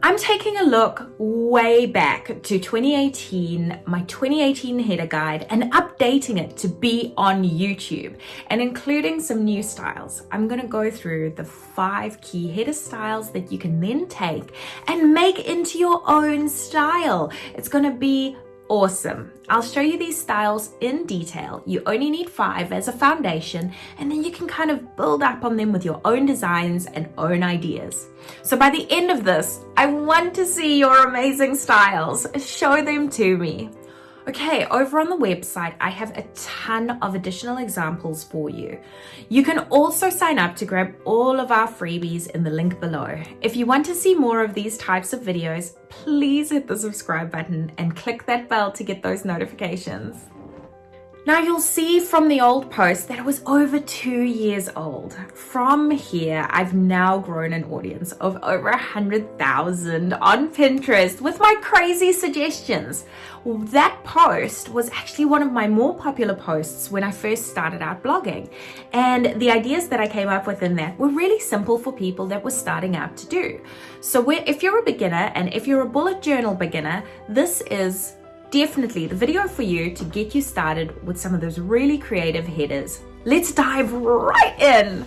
I'm taking a look way back to 2018, my 2018 header guide, and updating it to be on YouTube and including some new styles. I'm going to go through the five key header styles that you can then take and make into your own style. It's going to be awesome. I'll show you these styles in detail. You only need five as a foundation and then you can kind of build up on them with your own designs and own ideas. So by the end of this, I want to see your amazing styles. Show them to me. Okay, over on the website, I have a ton of additional examples for you. You can also sign up to grab all of our freebies in the link below. If you want to see more of these types of videos, please hit the subscribe button and click that bell to get those notifications. Now you'll see from the old post that it was over two years old. From here, I've now grown an audience of over a hundred thousand on Pinterest with my crazy suggestions. That post was actually one of my more popular posts when I first started out blogging. And the ideas that I came up with in that were really simple for people that were starting out to do. So if you're a beginner and if you're a bullet journal beginner, this is definitely the video for you to get you started with some of those really creative headers. Let's dive right in.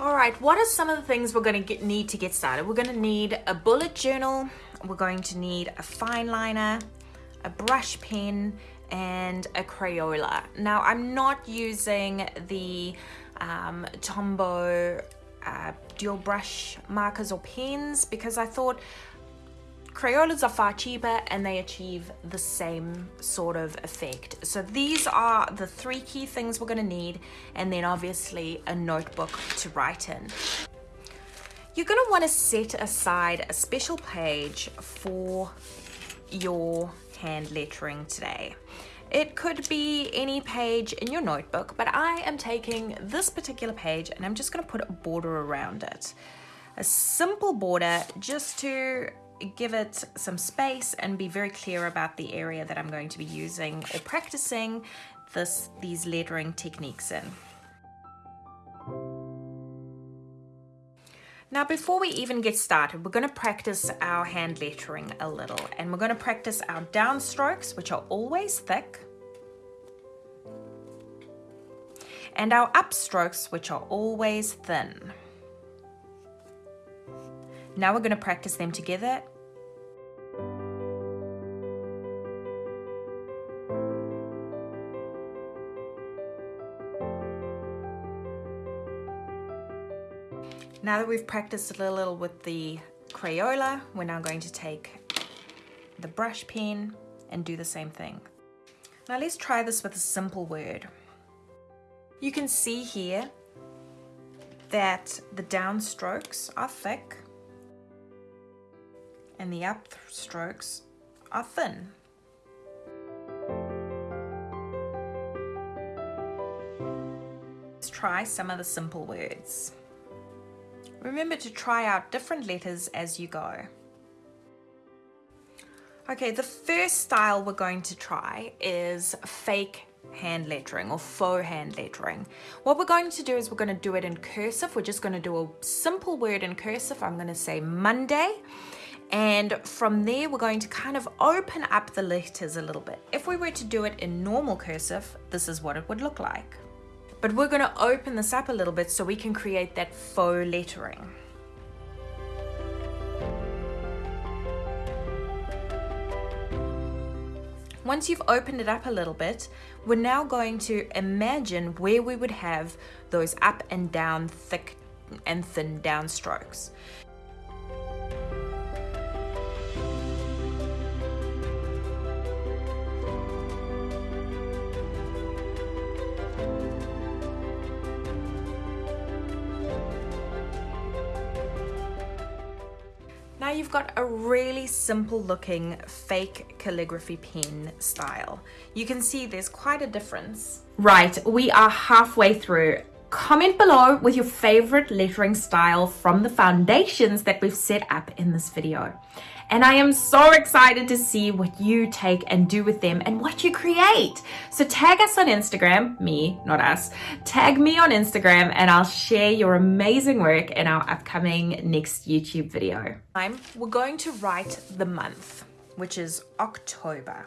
All right, what are some of the things we're going to get, need to get started? We're going to need a bullet journal. We're going to need a fine liner, a brush pen, and a Crayola. Now, I'm not using the um, Tombow uh, dual brush markers or pens because I thought Crayolas are far cheaper and they achieve the same sort of effect. So these are the three key things we're going to need and then obviously a notebook to write in. You're going to want to set aside a special page for your hand lettering today. It could be any page in your notebook, but I am taking this particular page and I'm just going to put a border around it. A simple border just to give it some space and be very clear about the area that I'm going to be using or practicing this these lettering techniques in. Now before we even get started, we're going to practice our hand lettering a little and we're going to practice our downstrokes which are always thick and our upstrokes which are always thin. Now we're going to practice them together. Now that we've practiced a little with the Crayola, we're now going to take the brush pen and do the same thing. Now let's try this with a simple word. You can see here that the downstrokes are thick and the upstrokes are thin. Let's try some of the simple words. Remember to try out different letters as you go. Okay, the first style we're going to try is fake hand lettering or faux hand lettering. What we're going to do is we're going to do it in cursive. We're just going to do a simple word in cursive. I'm going to say Monday and from there we're going to kind of open up the letters a little bit. If we were to do it in normal cursive, this is what it would look like. But we're going to open this up a little bit so we can create that faux lettering. Once you've opened it up a little bit, we're now going to imagine where we would have those up and down thick and thin down Now you've got a really simple looking fake calligraphy pen style. You can see there's quite a difference. Right, we are halfway through. Comment below with your favorite lettering style from the foundations that we've set up in this video. And I am so excited to see what you take and do with them and what you create. So tag us on Instagram, me, not us, tag me on Instagram and I'll share your amazing work in our upcoming next YouTube video. We're going to write the month, which is October.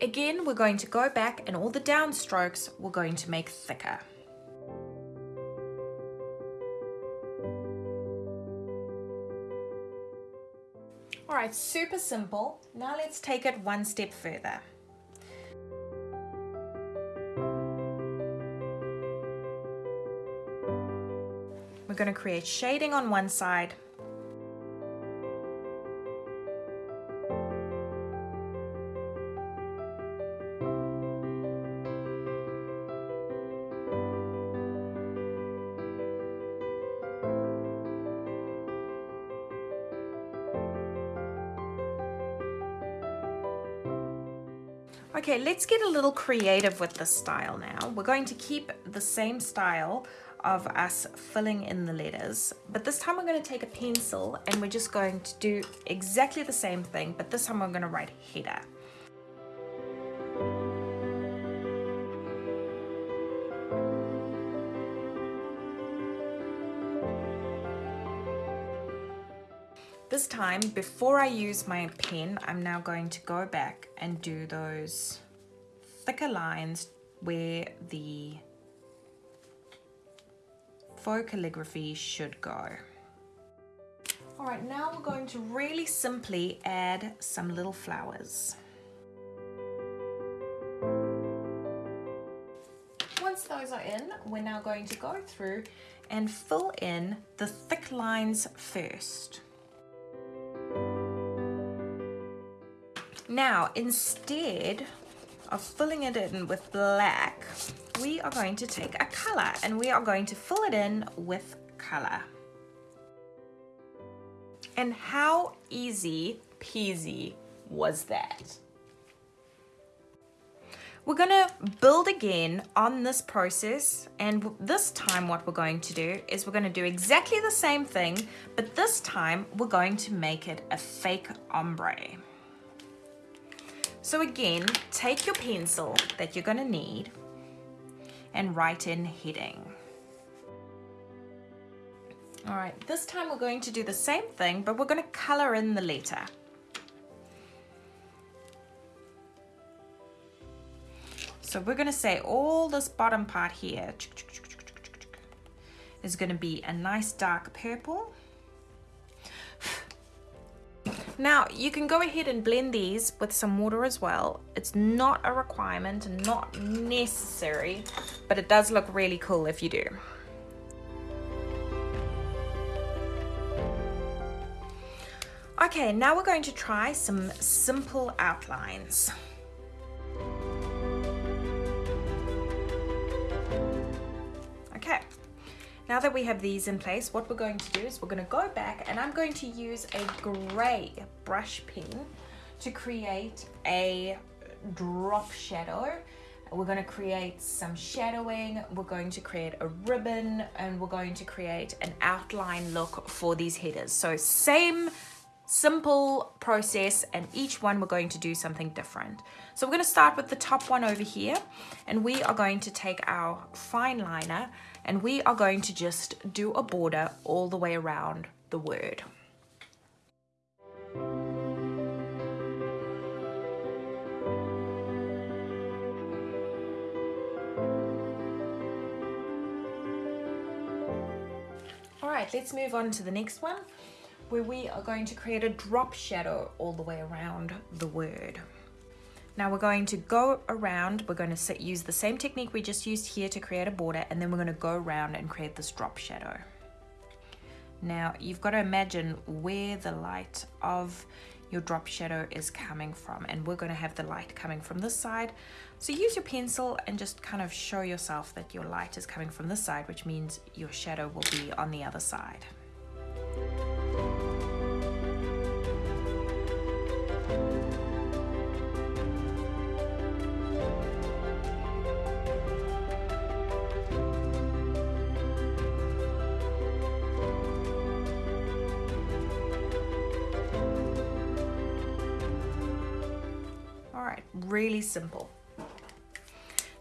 Again, we're going to go back and all the downstrokes we're going to make thicker. All right, super simple. Now let's take it one step further. We're going to create shading on one side Okay, let's get a little creative with this style now. We're going to keep the same style of us filling in the letters, but this time we're going to take a pencil and we're just going to do exactly the same thing, but this time we're going to write header. This time, before I use my pen, I'm now going to go back and do those thicker lines where the faux calligraphy should go. All right, now we're going to really simply add some little flowers. Once those are in, we're now going to go through and fill in the thick lines first. Now, instead of filling it in with black, we are going to take a color and we are going to fill it in with color. And how easy peasy was that? We're going to build again on this process and this time what we're going to do is we're going to do exactly the same thing but this time we're going to make it a fake ombre. So again, take your pencil that you're gonna need and write in heading. All right, this time we're going to do the same thing, but we're gonna color in the letter. So we're gonna say all this bottom part here is gonna be a nice dark purple. Now you can go ahead and blend these with some water as well. It's not a requirement not necessary, but it does look really cool if you do. Okay, now we're going to try some simple outlines. Now that we have these in place, what we're going to do is we're going to go back and I'm going to use a gray brush pen to create a drop shadow. We're going to create some shadowing, we're going to create a ribbon, and we're going to create an outline look for these headers. So same simple process and each one we're going to do something different. So we're going to start with the top one over here and we are going to take our fine liner and we are going to just do a border all the way around the word. All right, let's move on to the next one where we are going to create a drop shadow all the way around the word. Now we're going to go around, we're going to use the same technique we just used here to create a border and then we're going to go around and create this drop shadow. Now you've got to imagine where the light of your drop shadow is coming from and we're going to have the light coming from this side. So use your pencil and just kind of show yourself that your light is coming from this side which means your shadow will be on the other side. Really simple.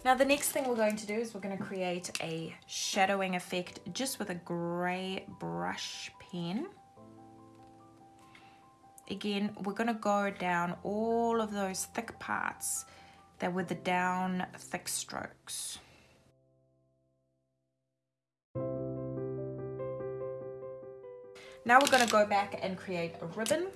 Now the next thing we're going to do is we're going to create a shadowing effect just with a grey brush pen. Again, we're going to go down all of those thick parts that were the down thick strokes. Now we're going to go back and create a ribbon.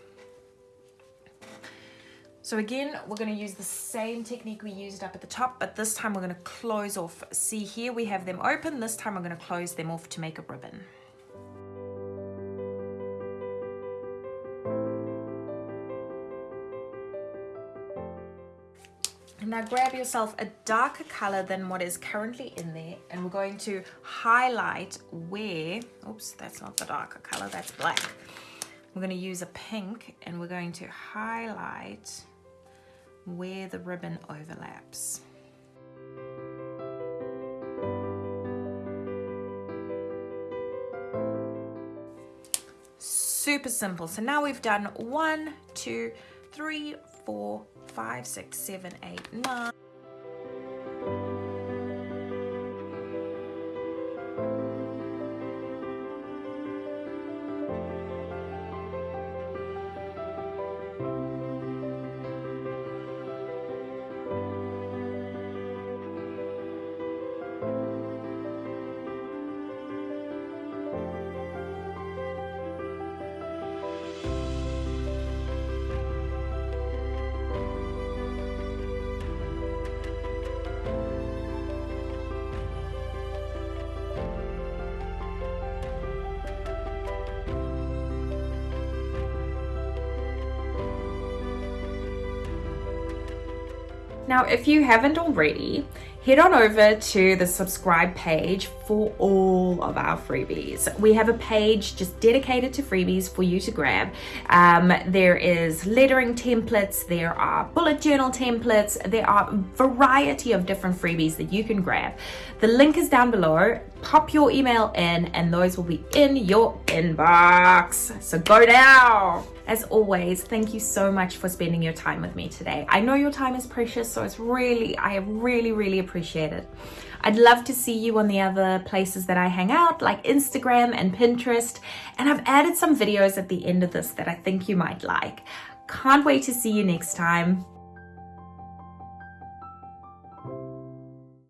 So again, we're going to use the same technique we used up at the top, but this time we're going to close off. See here, we have them open. This time we're going to close them off to make a ribbon. Now grab yourself a darker color than what is currently in there and we're going to highlight where, oops, that's not the darker color, that's black. We're going to use a pink and we're going to highlight where the ribbon overlaps. Super simple. So now we've done one, two, three, four, five, six, seven, eight, nine. Now, if you haven't already, head on over to the subscribe page for all of our freebies. We have a page just dedicated to freebies for you to grab. Um, there is lettering templates, there are bullet journal templates, there are a variety of different freebies that you can grab. The link is down below. Pop your email in and those will be in your inbox. So go now. As always, thank you so much for spending your time with me today. I know your time is precious, so it's really, I really, really appreciate it. I'd love to see you on the other places that I hang out, like Instagram and Pinterest, and I've added some videos at the end of this that I think you might like. Can't wait to see you next time.